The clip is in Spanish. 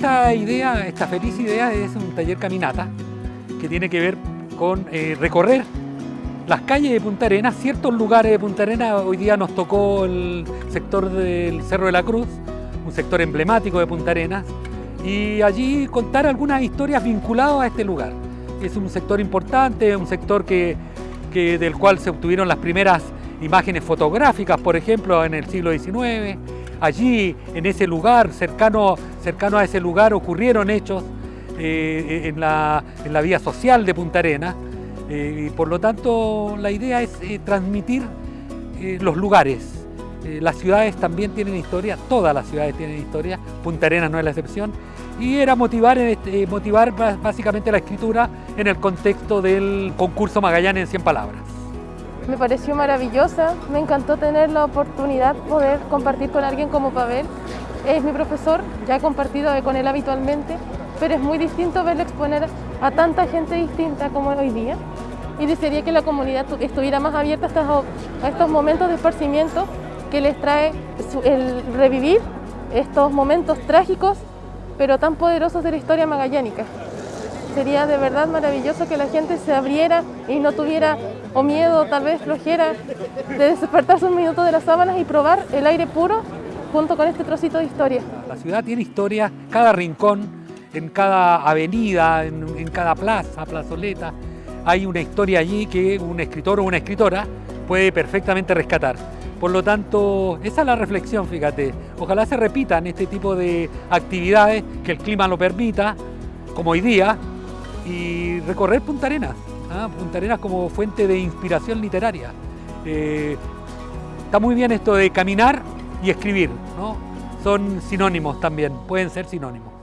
idea, esta feliz idea es un taller caminata que tiene que ver con eh, recorrer las calles de Punta Arenas, ciertos lugares de Punta Arenas. Hoy día nos tocó el sector del Cerro de la Cruz, un sector emblemático de Punta Arenas, y allí contar algunas historias vinculadas a este lugar. Es un sector importante, un sector que, del cual se obtuvieron las primeras imágenes fotográficas, por ejemplo, en el siglo XIX. Allí, en ese lugar, cercano, cercano a ese lugar, ocurrieron hechos eh, en, la, en, la, vía social de Punta Arenas. Eh, y por lo tanto, la idea es eh, transmitir los lugares. las ciudades también tienen historia, todas las ciudades tienen historia, Punta Arenas no es la excepción, y era motivar, este, motivar básicamente la escritura en el contexto del concurso Magallanes en 100 palabras. Me pareció maravillosa, me encantó tener la oportunidad de poder compartir con alguien como Pavel. Es mi profesor, ya he compartido con él habitualmente, pero es muy distinto verlo exponer a tanta gente distinta como hoy día. Y desearía que la comunidad estuviera más abierta a estos momentos de esparcimiento que les trae el revivir estos momentos trágicos pero tan poderosos de la historia magallánica. Sería de verdad maravilloso que la gente se abriera y no tuviera o miedo, tal vez flojera, de despertarse un minuto de las sábanas y probar el aire puro junto con este trocito de historia. La ciudad tiene historia, cada rincón, en cada avenida, en, en cada plaza, plazoleta, hay una historia allí que un escritor o una escritora puede perfectamente rescatar. Por lo tanto, esa es la reflexión, fíjate. Ojalá se repitan este tipo de actividades, que el clima lo permita, como hoy día, y recorrer Punta Arenas. ¿Ah? Punta Arenas como fuente de inspiración literaria. Eh, está muy bien esto de caminar y escribir, ¿no? Son sinónimos también, pueden ser sinónimos.